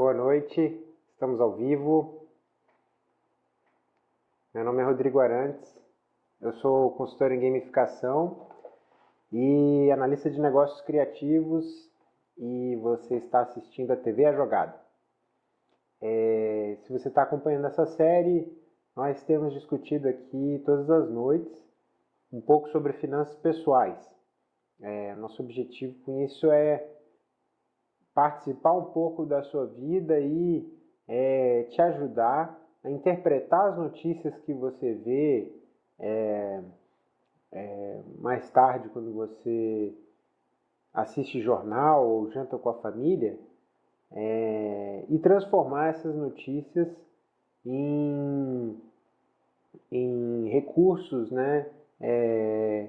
Boa noite, estamos ao vivo. Meu nome é Rodrigo Arantes, eu sou consultor em gamificação e analista de negócios criativos e você está assistindo a TV A Jogada. É, se você está acompanhando essa série, nós temos discutido aqui todas as noites um pouco sobre finanças pessoais. É, nosso objetivo com isso é participar um pouco da sua vida e é, te ajudar a interpretar as notícias que você vê é, é, mais tarde quando você assiste jornal ou janta com a família é, e transformar essas notícias em, em recursos né, é,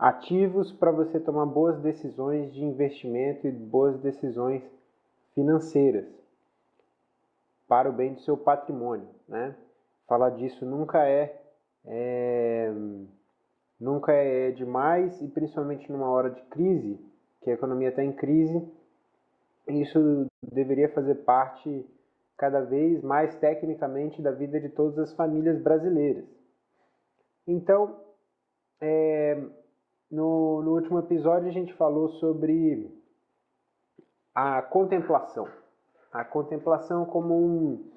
ativos para você tomar boas decisões de investimento e boas decisões financeiras para o bem do seu patrimônio. Né? Falar disso nunca é, é nunca é demais e principalmente numa hora de crise, que a economia está em crise, isso deveria fazer parte cada vez mais tecnicamente da vida de todas as famílias brasileiras. Então, é, no, no último episódio a gente falou sobre a contemplação. A contemplação como um,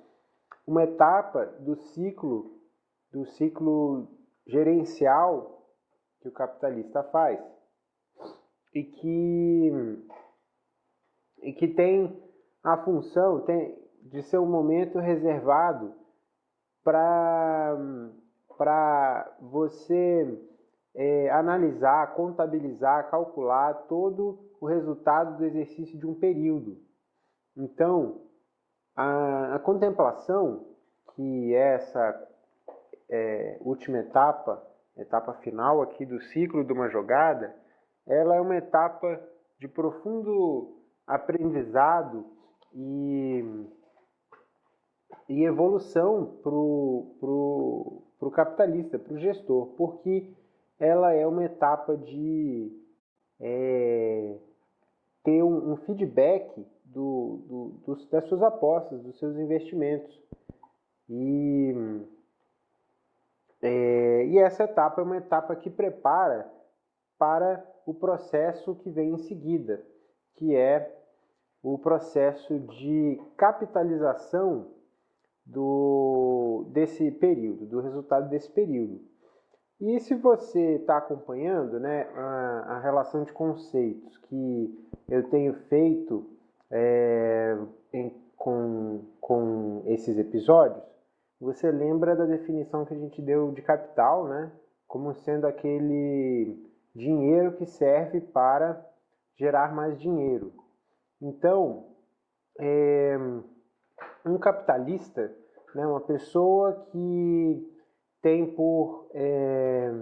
uma etapa do ciclo, do ciclo gerencial que o capitalista faz e que, e que tem a função tem, de ser um momento reservado para você é, analisar, contabilizar, calcular todo o resultado do exercício de um período. Então, a, a contemplação, que é essa é, última etapa, etapa final aqui do ciclo de uma jogada, ela é uma etapa de profundo aprendizado e, e evolução para o pro, pro capitalista, para o gestor, porque ela é uma etapa de é, ter um, um feedback do, do, dos, das suas apostas, dos seus investimentos. E, é, e essa etapa é uma etapa que prepara para o processo que vem em seguida, que é o processo de capitalização do, desse período, do resultado desse período. E se você está acompanhando né, a, a, relação de conceitos que eu tenho feito é, em, com, com esses episódios, você lembra da definição que a gente deu de capital, né, como sendo aquele dinheiro que serve para gerar mais dinheiro. Então, é, um capitalista, né, uma pessoa que tem por, é,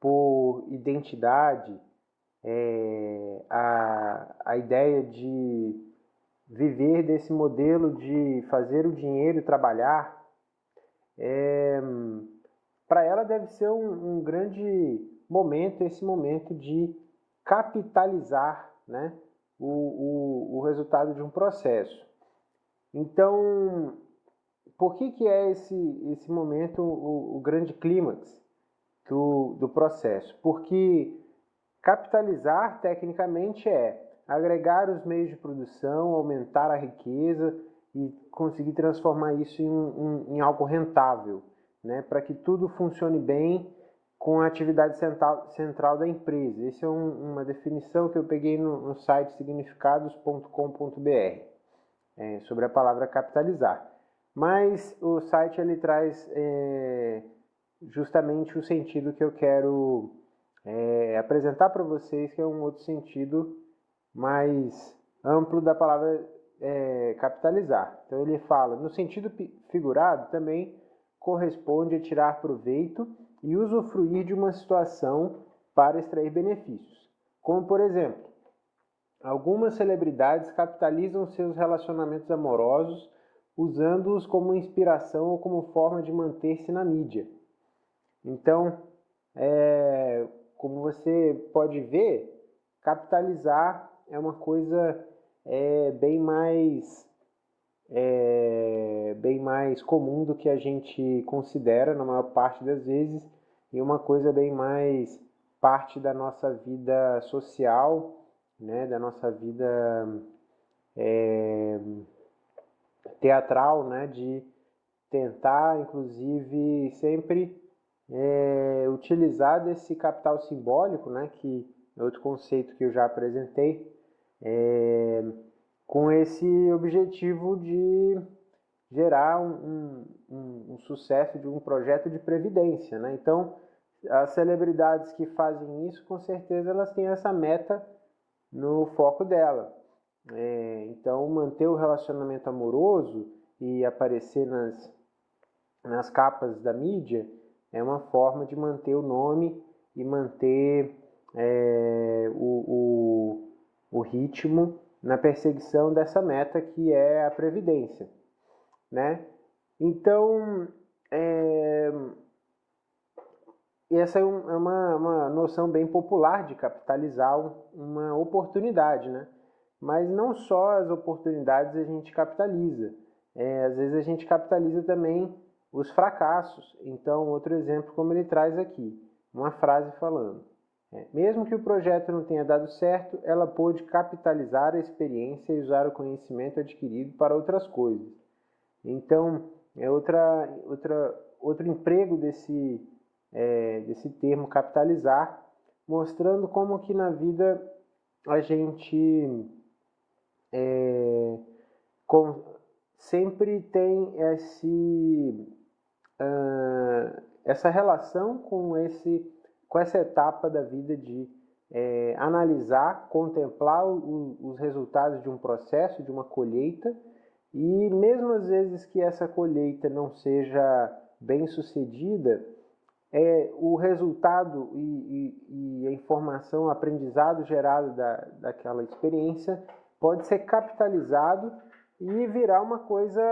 por identidade é, a, a ideia de viver desse modelo de fazer o dinheiro trabalhar, é, para ela deve ser um, um, grande momento, esse momento de capitalizar né, o, o, o resultado de um processo. Então, por que, que é esse, esse momento o, o grande clímax do, do processo? Porque capitalizar, tecnicamente, é agregar os meios de produção, aumentar a riqueza e conseguir transformar isso em, em, em algo rentável, né? para que tudo funcione bem com a atividade central, central da empresa. Essa é um, uma definição que eu peguei no, no site significados.com.br é, sobre a palavra capitalizar. Mas o site ele traz é, justamente o sentido que eu quero é, apresentar para vocês, que é um outro sentido mais amplo da palavra é, capitalizar. Então ele fala, no sentido figurado, também corresponde a tirar proveito e usufruir de uma situação para extrair benefícios. Como, por exemplo, algumas celebridades capitalizam seus relacionamentos amorosos usando-os como inspiração ou como forma de manter-se na mídia. Então, é, como você pode ver, capitalizar é uma coisa é, bem mais é, bem mais comum do que a gente considera na maior parte das vezes e uma coisa bem mais parte da nossa vida social, né, da nossa vida é, teatral, né, de tentar, inclusive, sempre é, utilizar desse capital simbólico, né, que é outro conceito que eu já apresentei, é, com esse objetivo de gerar um, um, um, sucesso de um projeto de previdência. Né? Então, as celebridades que fazem isso, com certeza, elas têm essa meta no foco dela. É, então, manter o relacionamento amoroso e aparecer nas, nas capas da mídia é uma forma de manter o nome e manter é, o, o, o ritmo na perseguição dessa meta que é a previdência, né? Então, é, essa é, é uma, uma noção bem popular de capitalizar uma oportunidade, né? Mas não só as oportunidades a gente capitaliza, é, às vezes a gente capitaliza também os fracassos. Então, outro exemplo, como ele traz aqui, uma frase falando: é, mesmo que o projeto não tenha dado certo, ela pôde capitalizar a experiência e usar o conhecimento adquirido para outras coisas. Então, é outra, outra, outro emprego desse, é, desse termo capitalizar, mostrando como que na vida a gente é, com, sempre tem esse uh, essa relação com, esse, com essa etapa da vida de é, analisar, contemplar o, os resultados de um processo, de uma colheita, e mesmo às vezes que essa colheita não seja bem sucedida, é, o resultado e, e, e a informação, o aprendizado gerado da, daquela experiência pode ser capitalizado e virar uma coisa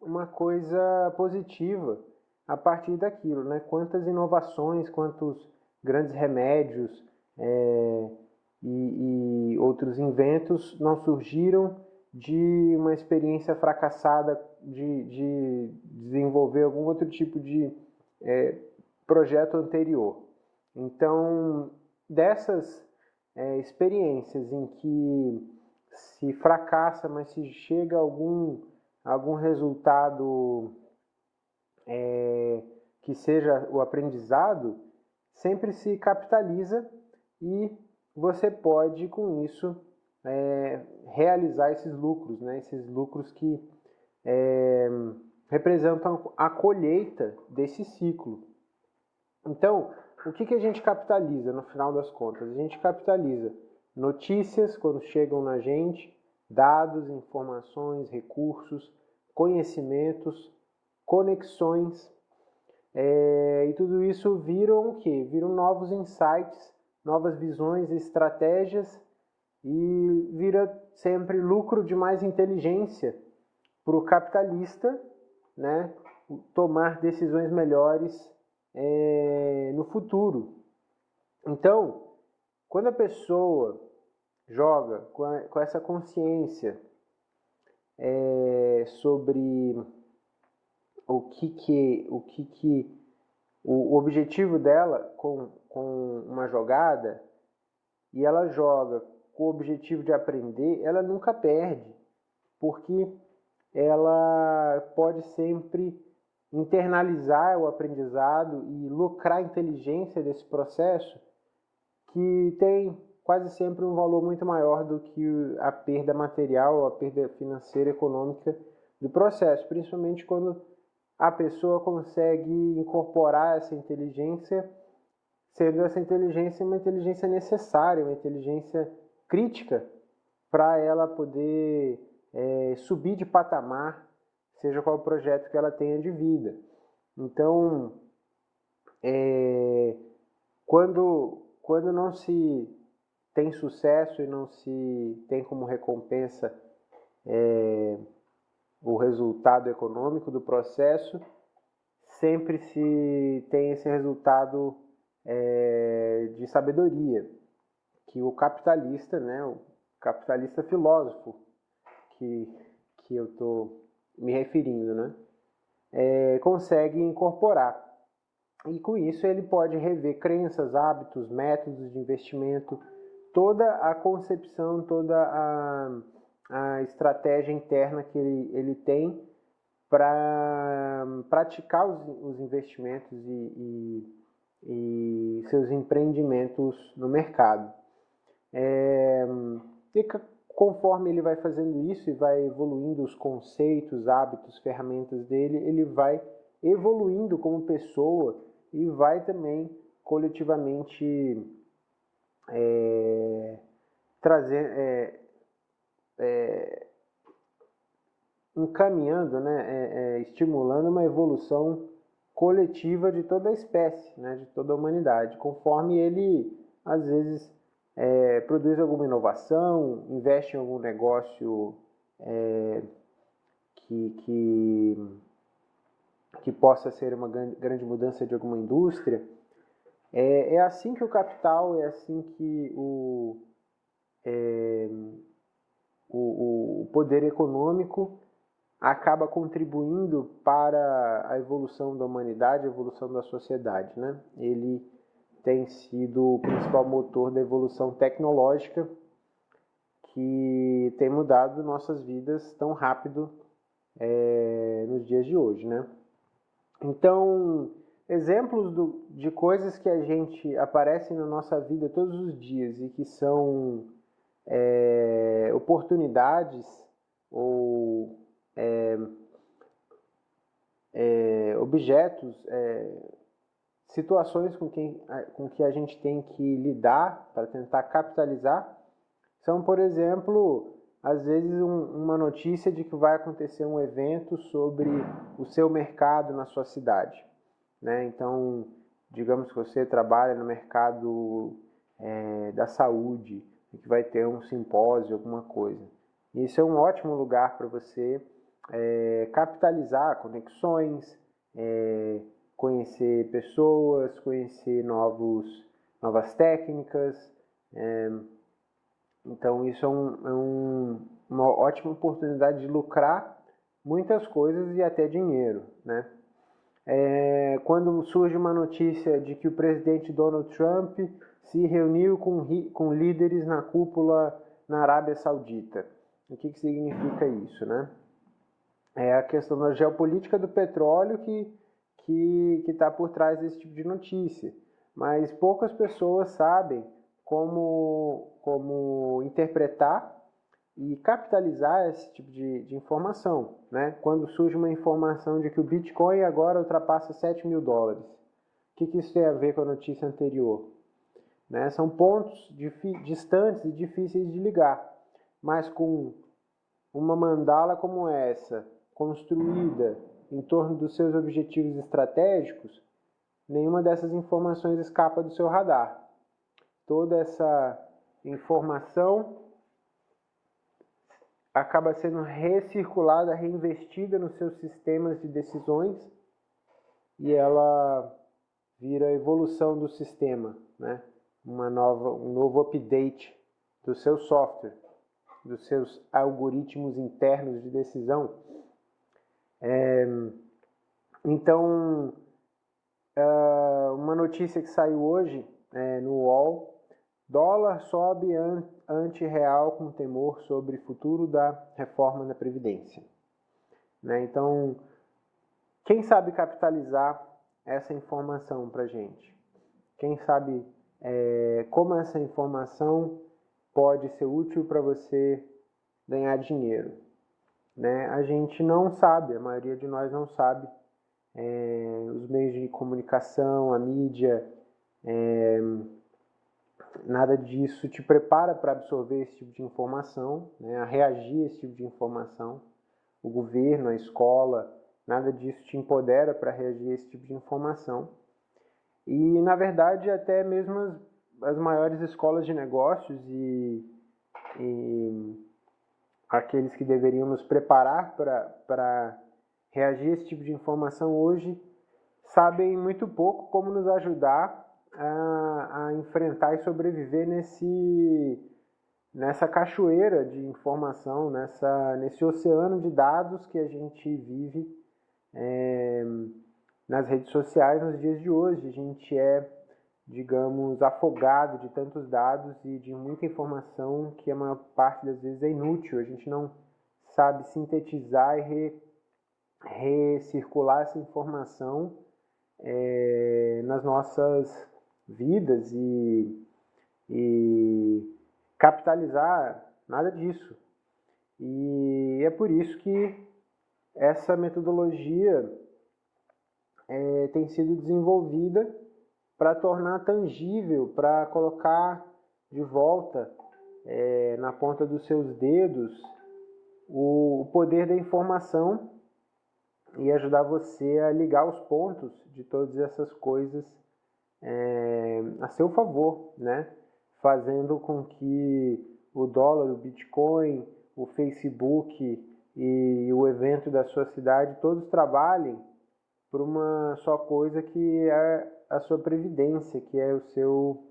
uma coisa positiva a partir daquilo, né? Quantas inovações, quantos grandes remédios é, e, e outros inventos não surgiram de uma experiência fracassada de, de desenvolver algum outro tipo de é, projeto anterior. Então, dessas é, experiências em que se fracassa, mas se chega a algum algum resultado é, que seja o aprendizado, sempre se capitaliza e você pode, com isso, é, realizar esses lucros, né? esses lucros que é, representam a colheita desse ciclo. Então, o que, que a gente capitaliza no final das contas? A gente capitaliza notícias quando chegam na gente, dados, informações, recursos, conhecimentos, conexões, é, e tudo isso viram o que? Viram novos insights, novas visões, estratégias e vira sempre lucro de mais inteligência para o capitalista, né? Tomar decisões melhores é, no futuro. Então, quando a pessoa joga com, a, com essa consciência é, sobre o que que o que que o objetivo dela com, com uma jogada e ela joga com o objetivo de aprender, ela nunca perde, porque ela pode sempre internalizar o aprendizado e lucrar a inteligência desse processo que tem quase sempre um valor muito maior do que a perda material, a perda financeira, econômica do processo, principalmente quando a pessoa consegue incorporar essa inteligência, sendo essa inteligência uma inteligência necessária, uma inteligência crítica para ela poder é, subir de patamar, seja qual o projeto que ela tenha de vida. Então, é, quando, quando não se tem sucesso e não se tem como recompensa é, o resultado econômico do processo, sempre se tem esse resultado é, de sabedoria, que o capitalista, né, o capitalista filósofo, que, que eu estou me referindo, né? É, consegue incorporar. E com isso ele pode rever crenças, hábitos, métodos de investimento, toda a concepção, toda a, a estratégia interna que ele, ele tem para praticar os, os investimentos e, e, e, seus empreendimentos no mercado. É, e conforme ele vai fazendo isso e vai evoluindo os conceitos, hábitos, ferramentas dele, ele vai evoluindo como pessoa e vai também coletivamente é, trazer, é, é, encaminhando, né, é, é, estimulando uma evolução coletiva de toda a espécie, né, de toda a humanidade, conforme ele às vezes é, produz alguma inovação, investe em algum negócio é, que, que, que, possa ser uma grande mudança de alguma indústria. É, é assim que o capital, é assim que o, é, o, o poder econômico acaba contribuindo para a evolução da humanidade, a evolução da sociedade. Né? Ele tem sido o principal motor da evolução tecnológica que tem mudado nossas vidas tão rápido é, nos dias de hoje, né? Então, exemplos do, de coisas que a gente aparecem na nossa vida todos os dias e que são é, oportunidades ou é, é objetos é, situações com, quem, com que a gente tem que lidar para tentar capitalizar são, por exemplo, às vezes um, uma notícia de que vai acontecer um evento sobre o seu mercado na sua cidade. Né? Então, digamos que você trabalha no mercado é, da saúde que vai ter um simpósio, alguma coisa. Isso é um ótimo lugar para você é, capitalizar conexões, é, conhecer pessoas, conhecer novos, novas técnicas. Então, isso é, um, é um, uma ótima oportunidade de lucrar muitas coisas e até dinheiro. Né? É, quando surge uma notícia de que o presidente Donald Trump se reuniu com, com líderes na cúpula na Arábia Saudita. O que, que significa isso? Né? É a questão da geopolítica do petróleo que que está por trás desse tipo de notícia. Mas poucas pessoas sabem como, como interpretar e capitalizar esse tipo de, de informação. Né? Quando surge uma informação de que o Bitcoin agora ultrapassa 7 mil dólares. O que, que isso tem a ver com a notícia anterior? Né? São pontos distantes e difíceis de ligar, mas com uma mandala como essa, construída em torno dos seus objetivos estratégicos, nenhuma dessas informações escapa do seu radar. Toda essa informação acaba sendo recirculada, reinvestida nos seus sistemas de decisões e ela vira a evolução do sistema, né? Uma nova, um novo update do seu software, dos seus algoritmos internos de decisão. É, então, uh, uma notícia que saiu hoje é, no UOL, dólar sobe an anti-real com temor sobre futuro da reforma da Previdência. Né? Então, quem sabe capitalizar essa informação para gente? Quem sabe é, como essa informação pode ser útil para você ganhar dinheiro? né, a gente não sabe, a maioria de nós não sabe. É, os meios de comunicação, a mídia, é, nada disso te prepara para absorver esse tipo de informação, né, a reagir a esse tipo de informação. O governo, a escola, nada disso te empodera para reagir a esse tipo de informação. E, na verdade, até mesmo as, as maiores escolas de negócios e, e aqueles que deveriam nos preparar para reagir a esse tipo de informação hoje sabem muito pouco como nos ajudar a, a enfrentar e sobreviver nesse, nessa cachoeira de informação, nessa, nesse oceano de dados que a gente vive é, nas redes sociais nos dias de hoje. A gente é, digamos, afogado de tantos dados e de muita informação que a maior parte das vezes é inútil. A gente não sabe sintetizar e re, recircular essa informação é, nas nossas vidas e, e capitalizar nada disso. E é por isso que essa metodologia é, tem sido desenvolvida para tornar tangível, para colocar de volta é, na ponta dos seus dedos o, o poder da informação e ajudar você a ligar os pontos de todas essas coisas é, a seu favor, né? fazendo com que o dólar, o Bitcoin, o Facebook e o evento da sua cidade todos trabalhem por uma só coisa que é a sua previdência, que é o seu,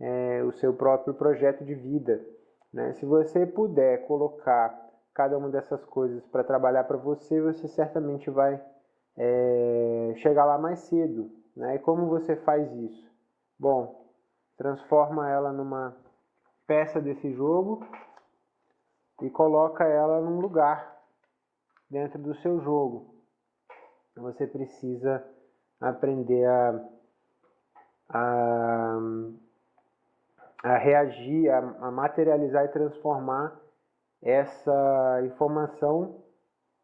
é, o seu próprio projeto de vida. Né? Se você puder colocar cada uma dessas coisas para trabalhar para você, você certamente vai é, chegar lá mais cedo. Né? E como você faz isso? Bom, transforma ela numa peça desse jogo e coloca ela num lugar dentro do seu jogo. Você precisa aprender a, a, a reagir, a, a materializar e transformar essa informação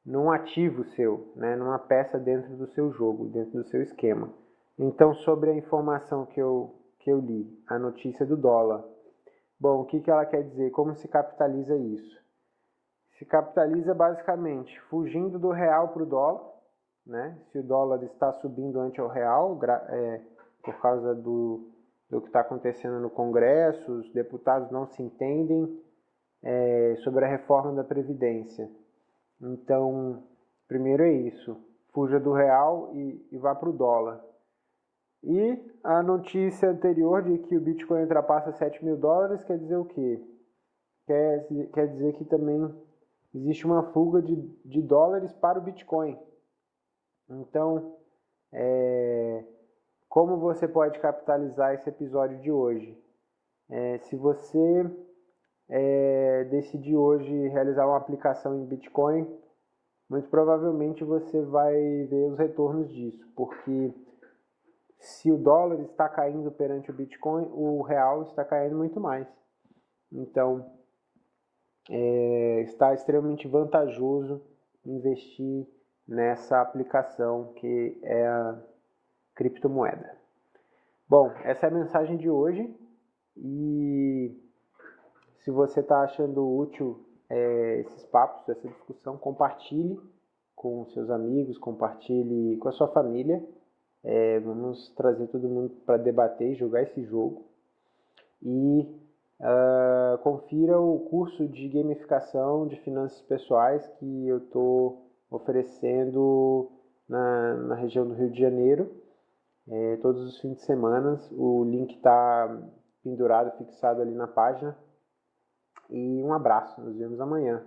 num ativo seu, né, numa peça dentro do seu jogo, dentro do seu esquema. Então, sobre a informação que eu, que eu li, a notícia do dólar. Bom, o que, que ela quer dizer? Como se capitaliza isso? Se capitaliza basicamente fugindo do real para o dólar, né? se o dólar está subindo ante o real, é, por causa do, do que está acontecendo no Congresso, os deputados não se entendem, é, sobre a reforma da Previdência. Então, primeiro é isso, fuja do real e, e vá para o dólar. E a notícia anterior de que o Bitcoin ultrapassa 7 mil dólares quer dizer o quê? Quer, quer dizer que também existe uma fuga de, de dólares para o Bitcoin. Então, é, como você pode capitalizar esse episódio de hoje? É, se você é, decidir hoje realizar uma aplicação em Bitcoin, muito provavelmente você vai ver os retornos disso, porque se o dólar está caindo perante o Bitcoin, o real está caindo muito mais. Então, é, está extremamente vantajoso investir nessa aplicação que é a criptomoeda. Bom, essa é a mensagem de hoje e se você está achando útil é, esses papos, essa discussão, compartilhe com seus amigos, compartilhe com a sua família. É, vamos trazer todo mundo para debater e jogar esse jogo. E uh, confira o curso de gamificação de finanças pessoais que eu estou oferecendo na, na região do Rio de Janeiro, é, todos os fins de semana. O link está pendurado, fixado ali na página e um abraço, nos vemos amanhã.